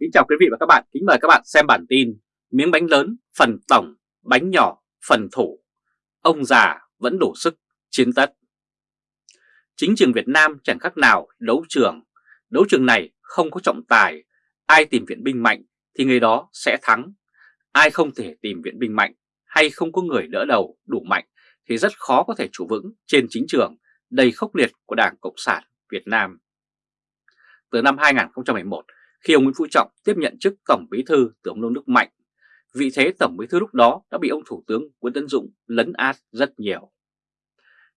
Kính chào quý vị và các bạn, kính mời các bạn xem bản tin Miếng bánh lớn, phần tổng, bánh nhỏ, phần thủ. Ông già vẫn đủ sức, chiến tất. Chính trường Việt Nam chẳng khác nào đấu trường. Đấu trường này không có trọng tài. Ai tìm viện binh mạnh thì người đó sẽ thắng. Ai không thể tìm viện binh mạnh hay không có người đỡ đầu đủ mạnh Thì rất khó có thể chủ vững trên chính trường đầy khốc liệt của Đảng Cộng sản Việt Nam. Từ năm 2011 khi ông Nguyễn Phú Trọng tiếp nhận chức Tổng Bí Thư từ ông Nông Đức Mạnh. Vị thế Tổng Bí Thư lúc đó đã bị ông Thủ tướng Nguyễn Tấn Dũng lấn át rất nhiều.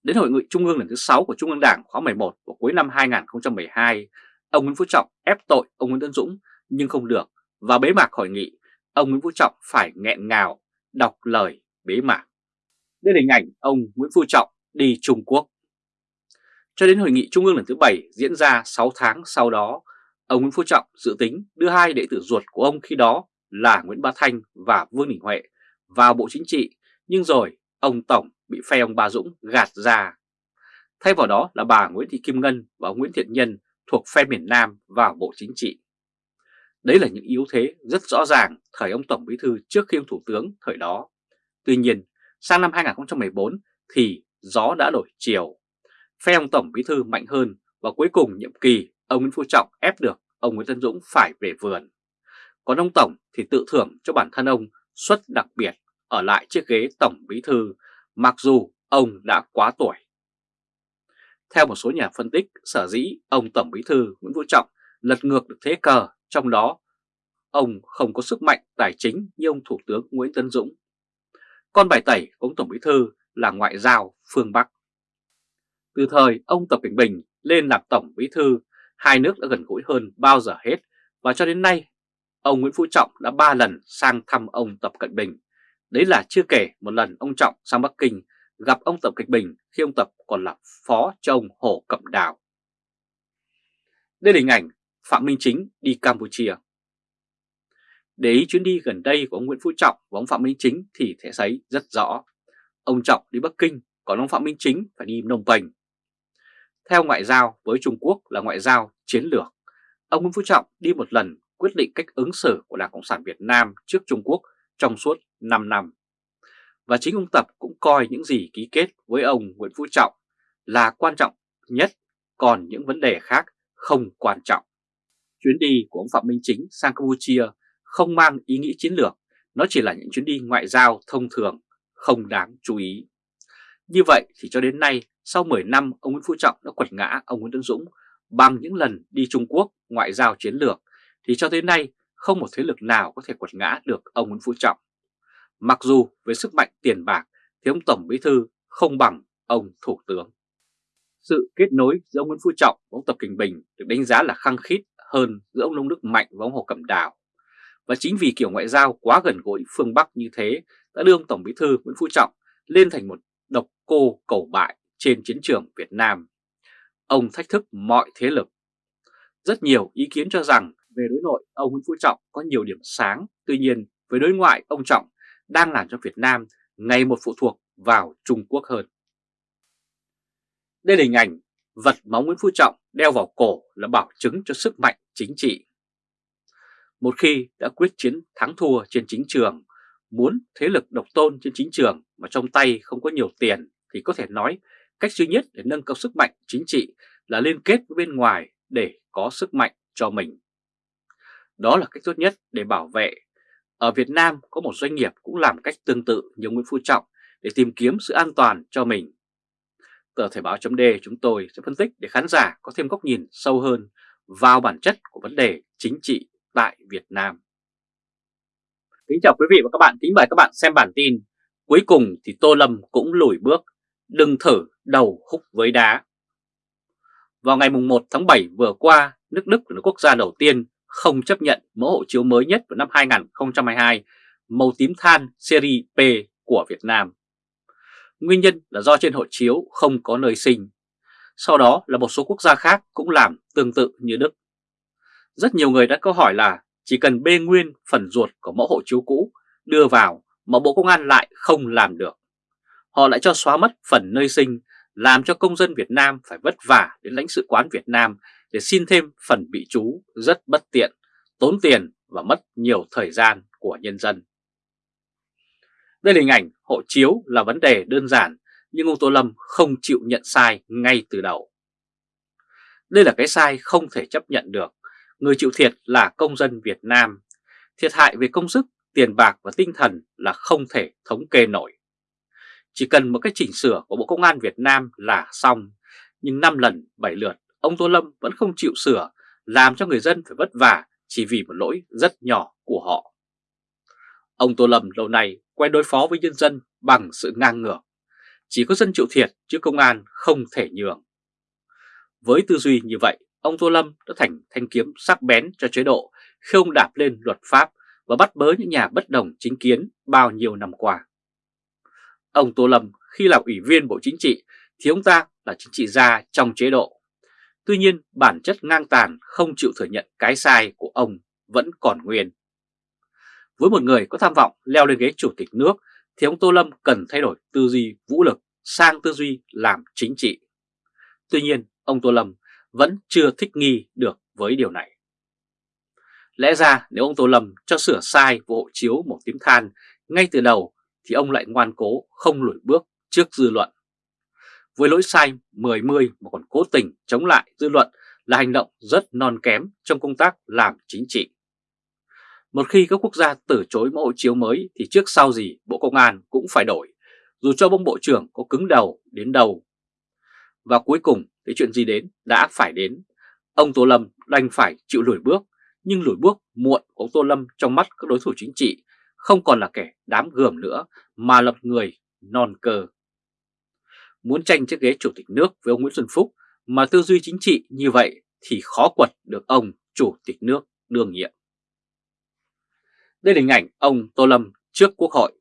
Đến hội nghị Trung ương lần thứ 6 của Trung ương Đảng khóa 11 vào cuối năm 2012, ông Nguyễn Phú Trọng ép tội ông Nguyễn Tấn Dũng nhưng không được. Và bế mạc hội nghị, ông Nguyễn Phú Trọng phải nghẹn ngào đọc lời bế mạc. Đây là hình ảnh ông Nguyễn Phú Trọng đi Trung Quốc. Cho đến hội nghị Trung ương lần thứ 7 diễn ra 6 tháng sau đó, Ông Nguyễn Phú Trọng dự tính đưa hai đệ tử ruột của ông khi đó là Nguyễn Bá Thanh và Vương Đình Huệ vào Bộ Chính trị, nhưng rồi ông Tổng bị phe ông Ba Dũng gạt ra. Thay vào đó là bà Nguyễn Thị Kim Ngân và ông Nguyễn Thiện Nhân thuộc phe miền Nam vào Bộ Chính trị. Đấy là những yếu thế rất rõ ràng thời ông Tổng Bí Thư trước khi ông Thủ tướng thời đó. Tuy nhiên, sang năm 2014 thì gió đã đổi chiều. Phe ông Tổng Bí Thư mạnh hơn và cuối cùng nhiệm kỳ ông Nguyễn Phú Trọng ép được ông Nguyễn Tân Dũng phải về vườn. Còn ông Tổng thì tự thưởng cho bản thân ông suất đặc biệt ở lại chiếc ghế Tổng Bí Thư mặc dù ông đã quá tuổi. Theo một số nhà phân tích, sở dĩ ông Tổng Bí Thư Nguyễn vũ Trọng lật ngược được thế cờ, trong đó ông không có sức mạnh tài chính như ông Thủ tướng Nguyễn Tân Dũng. Con bài tẩy của ông Tổng Bí Thư là ngoại giao phương Bắc. Từ thời ông Tập Cảnh Bình lên làm Tổng Bí Thư hai nước đã gần gũi hơn bao giờ hết và cho đến nay ông Nguyễn Phú Trọng đã ba lần sang thăm ông Tập Cận Bình. Đấy là chưa kể một lần ông Trọng sang Bắc Kinh gặp ông Tập Cận Bình khi ông Tập còn là phó cho ông Hồ Cẩm Đào. Đây là hình ảnh Phạm Minh Chính đi Campuchia. Để ý chuyến đi gần đây của ông Nguyễn Phú Trọng và ông Phạm Minh Chính thì thể thấy rất rõ. Ông Trọng đi Bắc Kinh, còn ông Phạm Minh Chính phải đi Nông Penh. Theo ngoại giao với Trung Quốc là ngoại giao chiến lược, ông Nguyễn Phú Trọng đi một lần quyết định cách ứng xử của Đảng Cộng sản Việt Nam trước Trung Quốc trong suốt 5 năm. Và chính ông Tập cũng coi những gì ký kết với ông Nguyễn Phú Trọng là quan trọng nhất, còn những vấn đề khác không quan trọng. Chuyến đi của ông Phạm Minh Chính sang Campuchia không mang ý nghĩa chiến lược, nó chỉ là những chuyến đi ngoại giao thông thường, không đáng chú ý. Như vậy thì cho đến nay sau 10 năm, ông Nguyễn Phú Trọng đã quật ngã ông Nguyễn Tấn Dũng bằng những lần đi Trung Quốc ngoại giao chiến lược, thì cho tới nay không một thế lực nào có thể quật ngã được ông Nguyễn Phú Trọng. Mặc dù với sức mạnh tiền bạc thì ông Tổng Bí Thư không bằng ông Thủ tướng. Sự kết nối giữa ông Nguyễn Phú Trọng và ông Tập Kinh Bình được đánh giá là khăng khít hơn giữa ông Nông Đức Mạnh và ông Hồ Cẩm Đào. Và chính vì kiểu ngoại giao quá gần gũi phương Bắc như thế đã đưa ông Tổng Bí Thư Nguyễn Phú Trọng lên thành một độc cô cầu bại trên chiến trường Việt Nam. Ông thách thức mọi thế lực. Rất nhiều ý kiến cho rằng về đối nội ông Nguyễn Phú Trọng có nhiều điểm sáng, tuy nhiên với đối ngoại ông Trọng đang làm cho Việt Nam ngày một phụ thuộc vào Trung Quốc hơn. Đây là hình ảnh vật máu Nguyễn Phú Trọng đeo vào cổ là bảo chứng cho sức mạnh chính trị. Một khi đã quyết chiến thắng thua trên chính trường, muốn thế lực độc tôn trên chính trường mà trong tay không có nhiều tiền thì có thể nói Cách duy nhất để nâng cao sức mạnh chính trị là liên kết với bên ngoài để có sức mạnh cho mình. Đó là cách tốt nhất để bảo vệ. Ở Việt Nam có một doanh nghiệp cũng làm cách tương tự như Nguyễn Phú Trọng để tìm kiếm sự an toàn cho mình. Tờ Thể báo chấm chúng tôi sẽ phân tích để khán giả có thêm góc nhìn sâu hơn vào bản chất của vấn đề chính trị tại Việt Nam. Kính chào quý vị và các bạn, kính mời các bạn xem bản tin. Cuối cùng thì Tô Lâm cũng lùi bước, đừng thử đầu húc với đá. Vào ngày 1 tháng 7 vừa qua, nước Đức là quốc gia đầu tiên không chấp nhận mẫu hộ chiếu mới nhất vào năm 2022 màu tím than series P của Việt Nam. Nguyên nhân là do trên hộ chiếu không có nơi sinh. Sau đó là một số quốc gia khác cũng làm tương tự như Đức. Rất nhiều người đã câu hỏi là chỉ cần bê nguyên phần ruột của mẫu hộ chiếu cũ đưa vào mà Bộ Công an lại không làm được. Họ lại cho xóa mất phần nơi sinh làm cho công dân Việt Nam phải vất vả đến lãnh sự quán Việt Nam để xin thêm phần bị trú rất bất tiện, tốn tiền và mất nhiều thời gian của nhân dân. Đây là hình ảnh hộ chiếu là vấn đề đơn giản nhưng ông Tô Lâm không chịu nhận sai ngay từ đầu. Đây là cái sai không thể chấp nhận được. Người chịu thiệt là công dân Việt Nam. Thiệt hại về công sức, tiền bạc và tinh thần là không thể thống kê nổi. Chỉ cần một cái chỉnh sửa của Bộ Công an Việt Nam là xong. Nhưng 5 lần 7 lượt, ông Tô Lâm vẫn không chịu sửa, làm cho người dân phải vất vả chỉ vì một lỗi rất nhỏ của họ. Ông Tô Lâm lâu nay quen đối phó với nhân dân bằng sự ngang ngược. Chỉ có dân chịu thiệt chứ công an không thể nhường. Với tư duy như vậy, ông Tô Lâm đã thành thanh kiếm sắc bén cho chế độ khi ông đạp lên luật pháp và bắt bớ những nhà bất đồng chính kiến bao nhiêu năm qua. Ông Tô Lâm khi là ủy viên Bộ Chính trị thì ông ta là chính trị gia trong chế độ. Tuy nhiên, bản chất ngang tàn, không chịu thừa nhận cái sai của ông vẫn còn nguyên. Với một người có tham vọng leo lên ghế chủ tịch nước thì ông Tô Lâm cần thay đổi tư duy vũ lực sang tư duy làm chính trị. Tuy nhiên, ông Tô Lâm vẫn chưa thích nghi được với điều này. Lẽ ra nếu ông Tô Lâm cho sửa sai vụ hộ chiếu một tím than ngay từ đầu thì ông lại ngoan cố không lùi bước trước dư luận. Với lỗi sai 10-10 mà còn cố tình chống lại dư luận là hành động rất non kém trong công tác làm chính trị. Một khi các quốc gia từ chối mẫu hộ chiếu mới thì trước sau gì Bộ Công an cũng phải đổi, dù cho bông bộ trưởng có cứng đầu đến đầu. Và cuối cùng cái chuyện gì đến đã phải đến. Ông Tô Lâm đành phải chịu lùi bước, nhưng lùi bước muộn của ông Tô Lâm trong mắt các đối thủ chính trị không còn là kẻ đám gườm nữa mà lập người non cơ. Muốn tranh chiếc ghế chủ tịch nước với ông Nguyễn Xuân Phúc mà tư duy chính trị như vậy thì khó quật được ông chủ tịch nước đương nhiệm. Đây là hình ảnh ông Tô Lâm trước Quốc hội.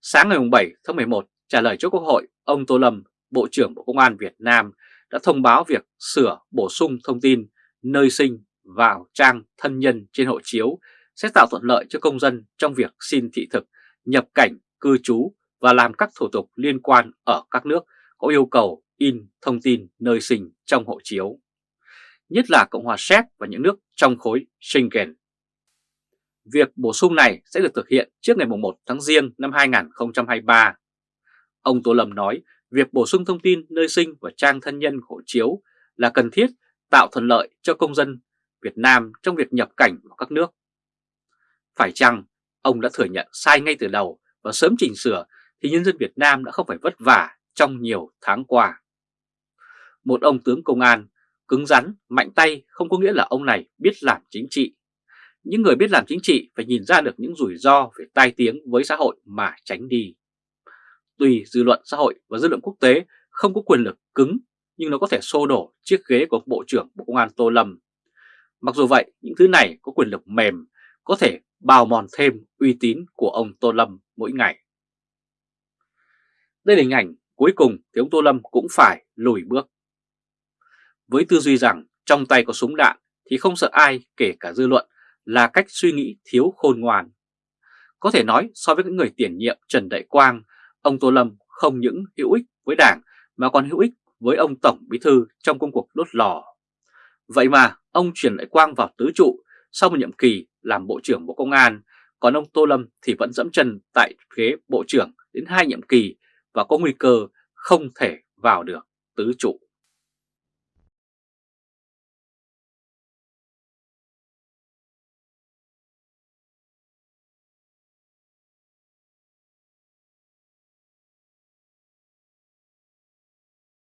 Sáng ngày 7 tháng 11, trả lời trước Quốc hội, ông Tô Lâm, Bộ trưởng Bộ Công an Việt Nam đã thông báo việc sửa bổ sung thông tin nơi sinh vào trang thân nhân trên hộ chiếu sẽ tạo thuận lợi cho công dân trong việc xin thị thực, nhập cảnh, cư trú và làm các thủ tục liên quan ở các nước có yêu cầu in thông tin nơi sinh trong hộ chiếu, nhất là Cộng hòa Séc và những nước trong khối Schengen. Việc bổ sung này sẽ được thực hiện trước ngày 1 tháng Giêng năm 2023. Ông Tô Lâm nói việc bổ sung thông tin nơi sinh và trang thân nhân hộ chiếu là cần thiết tạo thuận lợi cho công dân Việt Nam trong việc nhập cảnh vào các nước. Phải chăng ông đã thừa nhận sai ngay từ đầu và sớm chỉnh sửa thì nhân dân Việt Nam đã không phải vất vả trong nhiều tháng qua. Một ông tướng công an cứng rắn, mạnh tay không có nghĩa là ông này biết làm chính trị. Những người biết làm chính trị phải nhìn ra được những rủi ro về tai tiếng với xã hội mà tránh đi. Tuy dư luận xã hội và dư luận quốc tế không có quyền lực cứng nhưng nó có thể xô đổ chiếc ghế của Bộ trưởng Bộ Công an Tô Lâm. Mặc dù vậy, những thứ này có quyền lực mềm, có thể bào mòn thêm uy tín của ông Tô Lâm mỗi ngày. Đây là hình ảnh cuối cùng thì ông Tô Lâm cũng phải lùi bước. Với tư duy rằng trong tay có súng đạn thì không sợ ai kể cả dư luận là cách suy nghĩ thiếu khôn ngoan. Có thể nói so với những người tiền nhiệm Trần Đại Quang, ông Tô Lâm không những hữu ích với đảng mà còn hữu ích với ông Tổng Bí Thư trong công cuộc đốt lò. Vậy mà ông chuyển Đại Quang vào tứ trụ sau một nhiệm kỳ làm Bộ trưởng Bộ Công an, còn ông Tô Lâm thì vẫn dẫm chân tại ghế Bộ trưởng đến hai nhiệm kỳ và có nguy cơ không thể vào được tứ trụ.